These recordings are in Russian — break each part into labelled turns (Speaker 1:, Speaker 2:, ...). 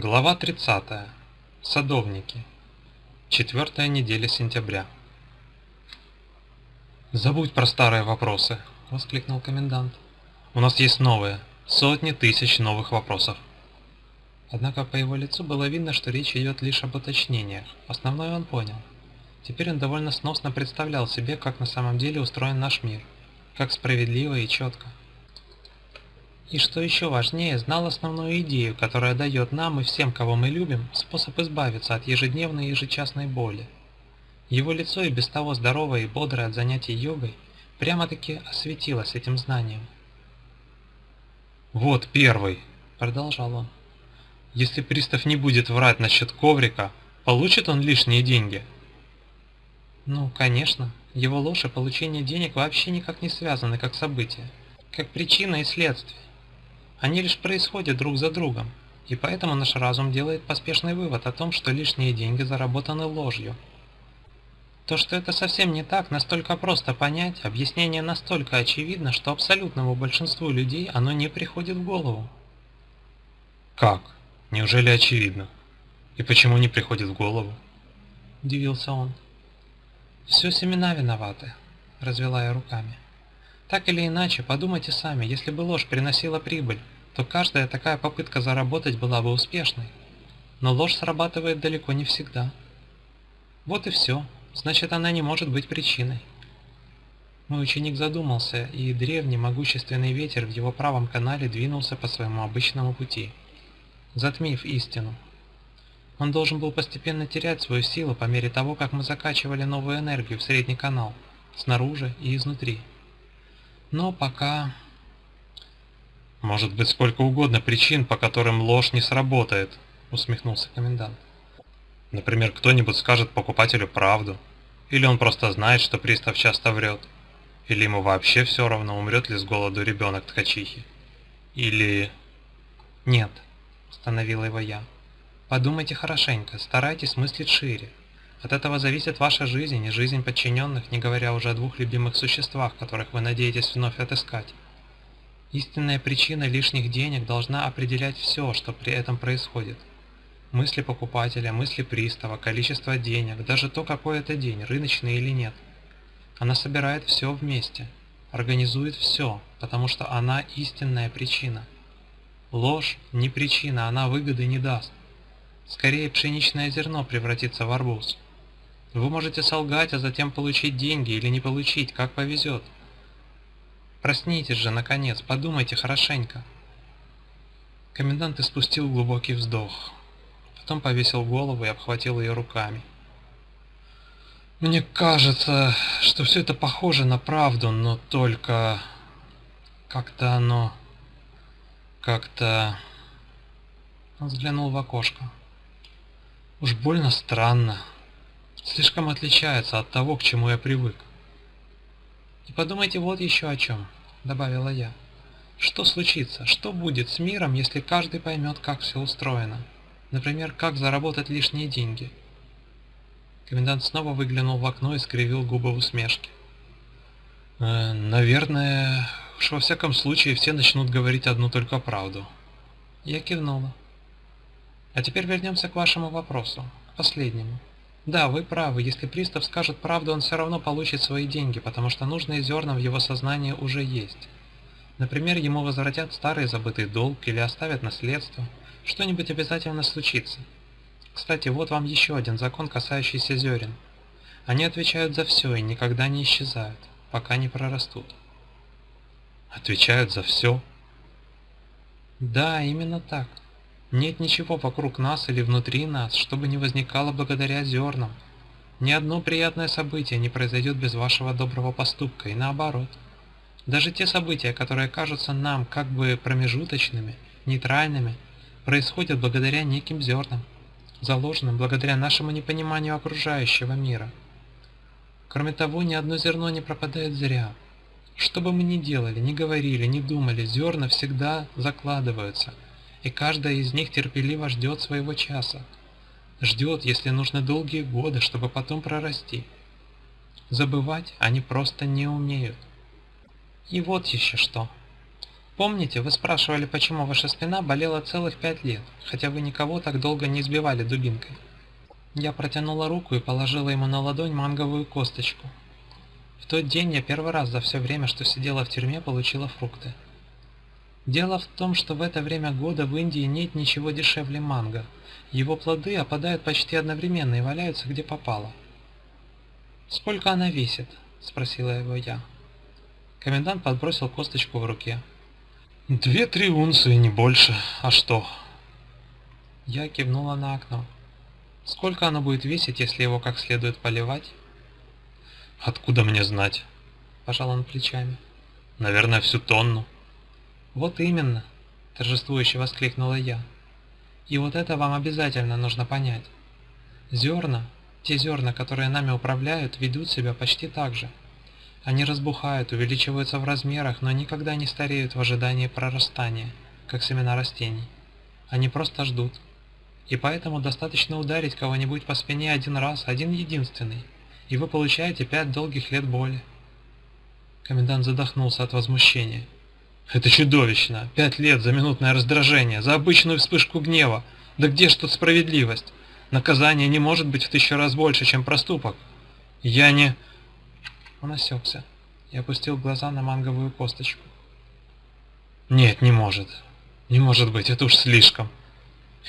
Speaker 1: Глава 30. Садовники. Четвертая неделя сентября. «Забудь про старые вопросы», — воскликнул комендант. «У нас есть новые, сотни тысяч новых вопросов». Однако по его лицу было видно, что речь идет лишь об уточнениях. Основное он понял. Теперь он довольно сносно представлял себе, как на самом деле устроен наш мир. Как справедливо и четко. И что еще важнее, знал основную идею, которая дает нам и всем, кого мы любим, способ избавиться от ежедневной и ежечасной боли. Его лицо и без того здоровое и бодрое от занятий йогой прямо-таки осветилось этим знанием. «Вот первый», — продолжал он. «Если пристав не будет врать насчет коврика, получит он лишние деньги?» «Ну, конечно. Его ложь и получение денег вообще никак не связаны как события, как причина и следствие. Они лишь происходят друг за другом, и поэтому наш разум делает поспешный вывод о том, что лишние деньги заработаны ложью. То, что это совсем не так, настолько просто понять, объяснение настолько очевидно, что абсолютному большинству людей оно не приходит в голову. «Как? Неужели очевидно? И почему не приходит в голову?» – удивился он. «Все семена виноваты», – развела я руками. Так или иначе, подумайте сами, если бы ложь приносила прибыль, то каждая такая попытка заработать была бы успешной. Но ложь срабатывает далеко не всегда. Вот и все, значит она не может быть причиной. Мой ученик задумался, и древний могущественный ветер в его правом канале двинулся по своему обычному пути, затмив истину. Он должен был постепенно терять свою силу по мере того, как мы закачивали новую энергию в средний канал, снаружи и изнутри. Но пока... Может быть сколько угодно причин, по которым ложь не сработает, усмехнулся комендант. Например, кто-нибудь скажет покупателю правду, или он просто знает, что пристав часто врет, или ему вообще все равно, умрет ли с голоду ребенок ткачихи. Или... Нет, остановила его я. Подумайте хорошенько, старайтесь мыслить шире. От этого зависит ваша жизнь и жизнь подчиненных, не говоря уже о двух любимых существах, которых вы надеетесь вновь отыскать. Истинная причина лишних денег должна определять все, что при этом происходит. Мысли покупателя, мысли пристава, количество денег, даже то, какой это день, рыночный или нет. Она собирает все вместе, организует все, потому что она истинная причина. Ложь не причина, она выгоды не даст. Скорее пшеничное зерно превратится в арбуз. Вы можете солгать, а затем получить деньги или не получить, как повезет. Проснитесь же, наконец, подумайте хорошенько. Комендант испустил глубокий вздох. Потом повесил голову и обхватил ее руками. Мне кажется, что все это похоже на правду, но только... Как-то оно... Как-то... Он взглянул в окошко. Уж больно странно слишком отличается от того, к чему я привык. И подумайте вот еще о чем, добавила я. Что случится, что будет с миром, если каждый поймет, как все устроено? Например, как заработать лишние деньги? Комендант снова выглянул в окно и скривил губы в усмешке. «Э, «Наверное, уж во всяком случае все начнут говорить одну только правду». Я кивнула. «А теперь вернемся к вашему вопросу, к последнему. Да, вы правы, если пристав скажет правду, он все равно получит свои деньги, потому что нужные зерна в его сознании уже есть. Например, ему возвратят старый забытый долг или оставят наследство. Что-нибудь обязательно случится. Кстати, вот вам еще один закон, касающийся зерен. Они отвечают за все и никогда не исчезают, пока не прорастут. Отвечают за все? Да, именно так. Нет ничего вокруг нас или внутри нас, чтобы не возникало благодаря зернам. Ни одно приятное событие не произойдет без вашего доброго поступка, и наоборот. Даже те события, которые кажутся нам как бы промежуточными, нейтральными, происходят благодаря неким зернам, заложенным благодаря нашему непониманию окружающего мира. Кроме того, ни одно зерно не пропадает зря. Что бы мы ни делали, ни говорили, ни думали, зерна всегда закладываются – и каждая из них терпеливо ждет своего часа. Ждет, если нужно долгие годы, чтобы потом прорасти. Забывать они просто не умеют. И вот еще что. Помните, вы спрашивали, почему ваша спина болела целых пять лет, хотя вы никого так долго не избивали дубинкой? Я протянула руку и положила ему на ладонь манговую косточку. В тот день я первый раз за все время, что сидела в тюрьме, получила фрукты. Дело в том, что в это время года в Индии нет ничего дешевле манго. Его плоды опадают почти одновременно и валяются где попало. «Сколько она весит?» – спросила его я. Комендант подбросил косточку в руке. «Две-три унции, не больше. А что?» Я кивнула на окно. Сколько оно будет весить, если его как следует поливать? Откуда мне знать? Пожал он плечами. Наверное, всю тонну. Вот именно, торжествующе воскликнула я. И вот это вам обязательно нужно понять. Зерна, те зерна, которые нами управляют, ведут себя почти так же. Они разбухают, увеличиваются в размерах, но никогда не стареют в ожидании прорастания, как семена растений. Они просто ждут, и поэтому достаточно ударить кого-нибудь по спине один раз, один единственный, и вы получаете пять долгих лет боли. Комендант задохнулся от возмущения. Это чудовищно! Пять лет за минутное раздражение, за обычную вспышку гнева! Да где ж тут справедливость? Наказание не может быть в тысячу раз больше, чем проступок. Я не... Он осекся и опустил глаза на манговую косточку. Нет, не может. Не может быть, это уж слишком.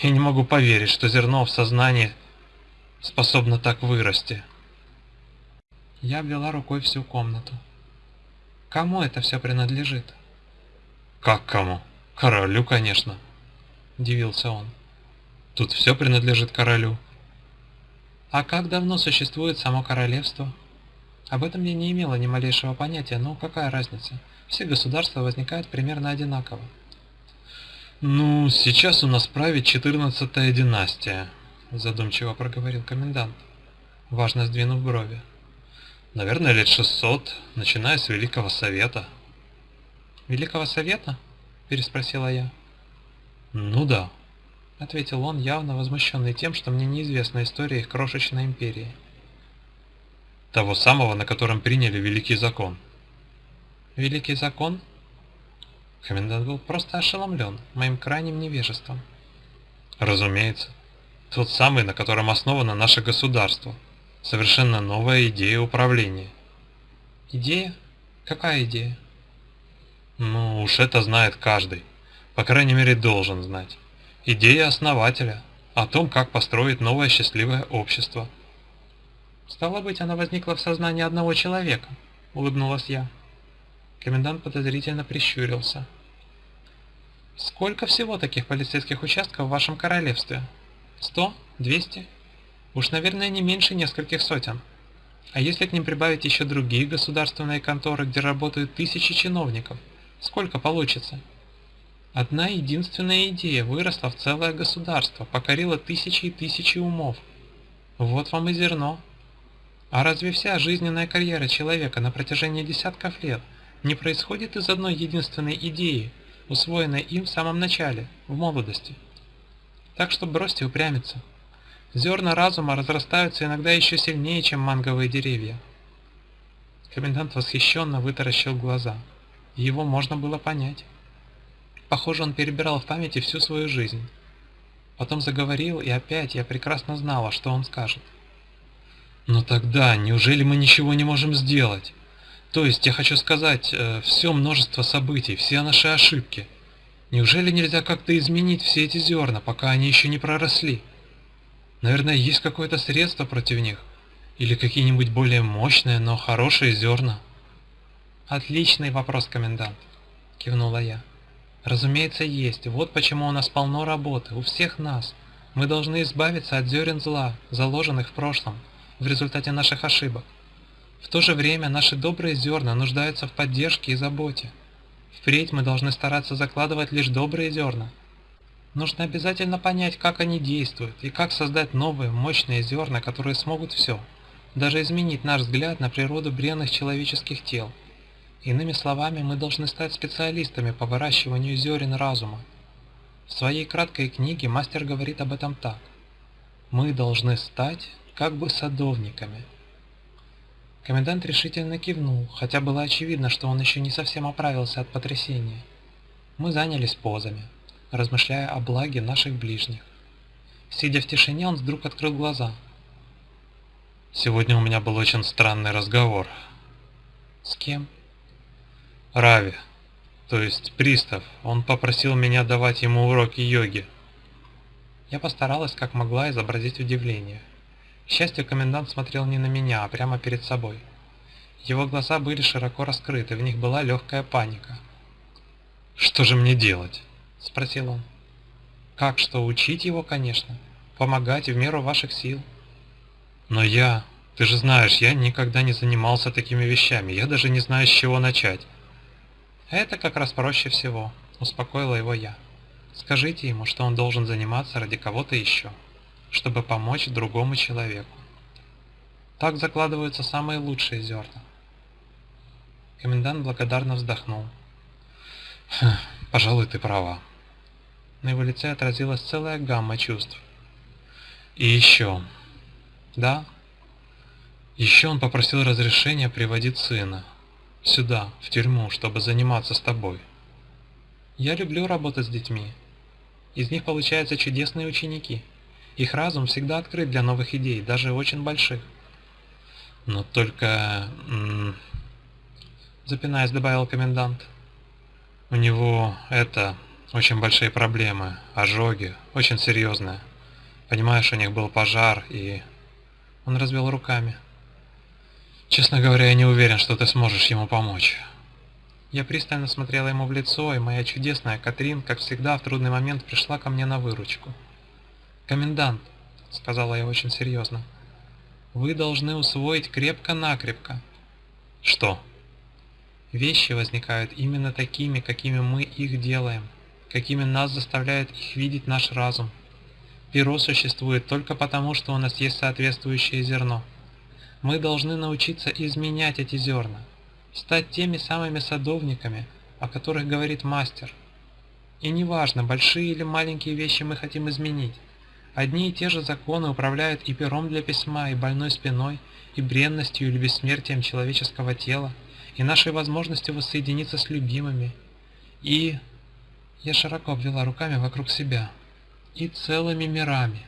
Speaker 1: Я не могу поверить, что зерно в сознании способно так вырасти. Я обвела рукой всю комнату. Кому это все принадлежит? Как кому? Королю, конечно. Удивился он. Тут все принадлежит королю. А как давно существует само королевство? Об этом я не имела ни малейшего понятия, но какая разница? Все государства возникают примерно одинаково. «Ну, сейчас у нас правит четырнадцатая династия», – задумчиво проговорил комендант, важно сдвинув брови. «Наверное, лет шестьсот, начиная с Великого Совета». «Великого Совета?» – переспросила я. «Ну да», – ответил он, явно возмущенный тем, что мне неизвестна история их крошечной империи. «Того самого, на котором приняли Великий Закон». «Великий Закон?» Комендант был просто ошеломлен моим крайним невежеством. Разумеется. Тот самый, на котором основано наше государство. Совершенно новая идея управления. Идея? Какая идея? Ну уж это знает каждый. По крайней мере должен знать. Идея основателя о том, как построить новое счастливое общество. Стало быть, она возникла в сознании одного человека, улыбнулась я. Комендант подозрительно прищурился. «Сколько всего таких полицейских участков в вашем королевстве? Сто? Двести? Уж, наверное, не меньше нескольких сотен. А если к ним прибавить еще другие государственные конторы, где работают тысячи чиновников, сколько получится?» Одна единственная идея выросла в целое государство, покорила тысячи и тысячи умов. Вот вам и зерно. А разве вся жизненная карьера человека на протяжении десятков лет – не происходит из одной единственной идеи, усвоенной им в самом начале, в молодости. Так что бросьте упрямиться. Зерна разума разрастаются иногда еще сильнее, чем манговые деревья. Комендант восхищенно вытаращил глаза. Его можно было понять. Похоже, он перебирал в памяти всю свою жизнь. Потом заговорил, и опять я прекрасно знала, что он скажет. «Но тогда, неужели мы ничего не можем сделать? То есть, я хочу сказать, э, все множество событий, все наши ошибки. Неужели нельзя как-то изменить все эти зерна, пока они еще не проросли? Наверное, есть какое-то средство против них? Или какие-нибудь более мощные, но хорошие зерна? Отличный вопрос, комендант, кивнула я. Разумеется, есть. Вот почему у нас полно работы, у всех нас. Мы должны избавиться от зерен зла, заложенных в прошлом, в результате наших ошибок. В то же время наши добрые зерна нуждаются в поддержке и заботе. Впредь мы должны стараться закладывать лишь добрые зерна. Нужно обязательно понять, как они действуют, и как создать новые, мощные зерна, которые смогут все, даже изменить наш взгляд на природу бренных человеческих тел. Иными словами, мы должны стать специалистами по выращиванию зерен разума. В своей краткой книге мастер говорит об этом так. Мы должны стать как бы садовниками – Комендант решительно кивнул, хотя было очевидно, что он еще не совсем оправился от потрясения. Мы занялись позами, размышляя о благе наших ближних. Сидя в тишине, он вдруг открыл глаза.
Speaker 2: «Сегодня у меня был очень странный разговор».
Speaker 1: «С кем?»
Speaker 2: «Рави, то есть пристав. Он попросил меня давать ему уроки йоги».
Speaker 1: Я постаралась как могла изобразить удивление. К счастью, комендант смотрел не на меня, а прямо перед собой. Его глаза были широко раскрыты, в них была легкая паника.
Speaker 2: «Что же мне делать?»
Speaker 1: – спросил он. «Как что, учить его, конечно. Помогать в меру ваших сил».
Speaker 2: «Но я... Ты же знаешь, я никогда не занимался такими вещами, я даже не знаю, с чего начать».
Speaker 1: «Это как раз проще всего», – успокоила его я. Скажите ему, что он должен заниматься ради кого-то еще, чтобы помочь другому человеку. Так закладываются самые лучшие зерна. Комендант благодарно вздохнул.
Speaker 2: «Пожалуй, ты права».
Speaker 1: На его лице отразилась целая гамма чувств.
Speaker 2: «И еще...»
Speaker 1: «Да?»
Speaker 2: «Еще он попросил разрешения приводить сына сюда, в тюрьму, чтобы заниматься с тобой».
Speaker 1: «Я люблю работать с детьми. Из них получаются чудесные ученики. Их разум всегда открыт для новых идей, даже очень больших.
Speaker 2: Но только...
Speaker 1: Запинаясь, добавил комендант.
Speaker 2: У него это... Очень большие проблемы, ожоги, очень серьезные. Понимаешь, у них был пожар и...
Speaker 1: Он развел руками.
Speaker 2: Честно говоря, я не уверен, что ты сможешь ему помочь.
Speaker 1: Я пристально смотрела ему в лицо, и моя чудесная Катрин, как всегда, в трудный момент пришла ко мне на выручку. «Комендант», — сказала я очень серьезно, — «вы должны усвоить крепко-накрепко».
Speaker 2: «Что?»
Speaker 1: «Вещи возникают именно такими, какими мы их делаем, какими нас заставляет их видеть наш разум. Перо существует только потому, что у нас есть соответствующее зерно. Мы должны научиться изменять эти зерна, стать теми самыми садовниками, о которых говорит мастер. И неважно, большие или маленькие вещи мы хотим изменить. Одни и те же законы управляют и пером для письма, и больной спиной, и бренностью или бессмертием человеческого тела, и нашей возможностью воссоединиться с любимыми, и... Я широко обвела руками вокруг себя. И целыми мирами.